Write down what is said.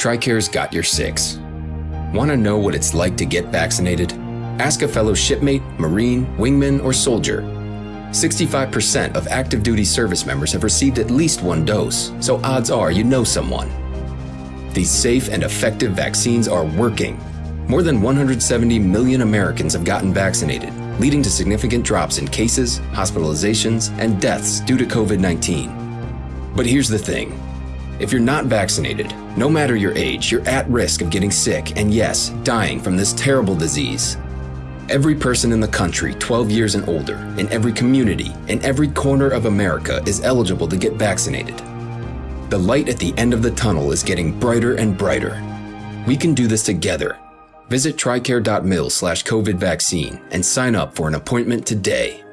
TRICARE's got your six. Want to know what it's like to get vaccinated? Ask a fellow shipmate, Marine, wingman, or soldier. 65% of active duty service members have received at least one dose, so odds are you know someone. These safe and effective vaccines are working. More than 170 million Americans have gotten vaccinated, leading to significant drops in cases, hospitalizations, and deaths due to COVID 19. But here's the thing if you're not vaccinated, no matter your age, you're at risk of getting sick and, yes, dying from this terrible disease. Every person in the country 12 years and older, in every community, in every corner of America is eligible to get vaccinated. The light at the end of the tunnel is getting brighter and brighter. We can do this together. Visit tricare.mil slash COVID vaccine and sign up for an appointment today.